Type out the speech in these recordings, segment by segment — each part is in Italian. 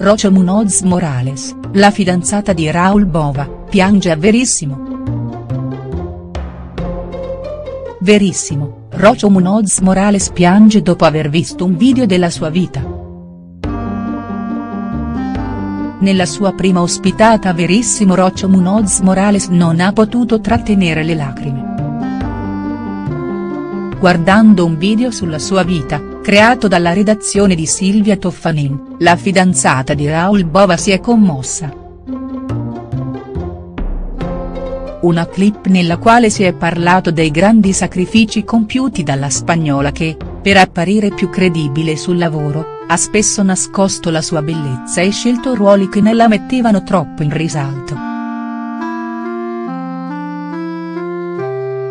Rocio Munoz Morales, la fidanzata di Raul Bova, piange a Verissimo. Verissimo, Rocio Munoz Morales piange dopo aver visto un video della sua vita. Nella sua prima ospitata a Verissimo Rocio Munoz Morales non ha potuto trattenere le lacrime. Guardando un video sulla sua vita, creato dalla redazione di Silvia Toffanin, la fidanzata di Raul Bova si è commossa. Una clip nella quale si è parlato dei grandi sacrifici compiuti dalla spagnola che, per apparire più credibile sul lavoro, ha spesso nascosto la sua bellezza e scelto ruoli che ne la mettevano troppo in risalto.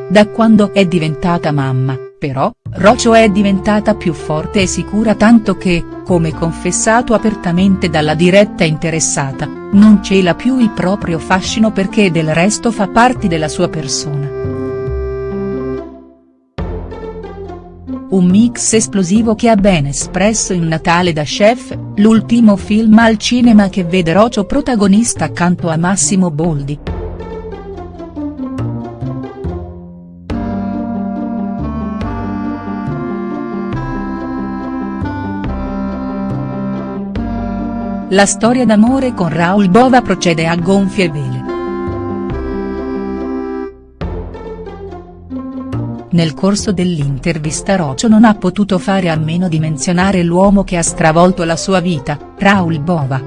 Da quando è diventata mamma, però, Rocio è diventata più forte e sicura tanto che, come confessato apertamente dalla diretta interessata, non cela più il proprio fascino perché del resto fa parte della sua persona. Un mix esplosivo che ha ben espresso in Natale da Chef, l'ultimo film al cinema che vede Rocio protagonista accanto a Massimo Boldi. La storia d'amore con Raul Bova procede a gonfie vele. Nel corso dell'intervista Rocio non ha potuto fare a meno di menzionare l'uomo che ha stravolto la sua vita, Raul Bova.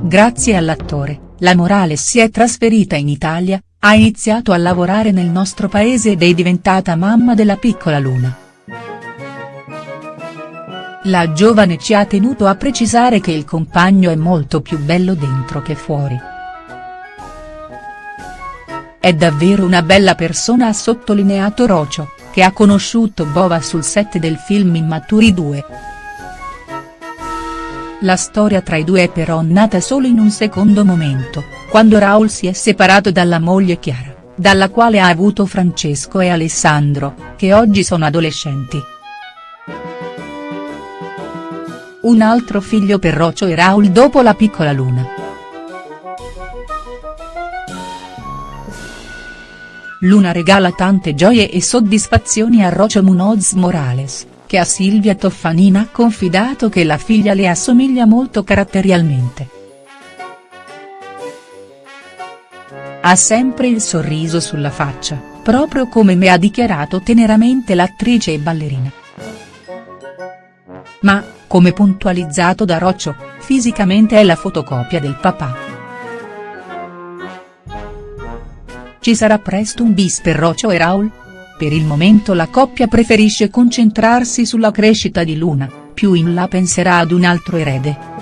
Grazie all'attore, la Morales si è trasferita in Italia, ha iniziato a lavorare nel nostro paese ed è diventata mamma della piccola Luna. La giovane ci ha tenuto a precisare che il compagno è molto più bello dentro che fuori. È davvero una bella persona ha sottolineato Rocio, che ha conosciuto Bova sul set del film Immaturi 2. La storia tra i due è però nata solo in un secondo momento, quando Raul si è separato dalla moglie Chiara, dalla quale ha avuto Francesco e Alessandro, che oggi sono adolescenti. Un altro figlio per Rocio e Raul dopo la piccola Luna. Luna regala tante gioie e soddisfazioni a Rocio Munoz Morales, che a Silvia Toffanina ha confidato che la figlia le assomiglia molto caratterialmente. Ha sempre il sorriso sulla faccia, proprio come mi ha dichiarato teneramente l'attrice e ballerina. Ma, come puntualizzato da Roccio, fisicamente è la fotocopia del papà. Ci sarà presto un bis per Roccio e Raul? Per il momento la coppia preferisce concentrarsi sulla crescita di Luna, più in là penserà ad un altro erede.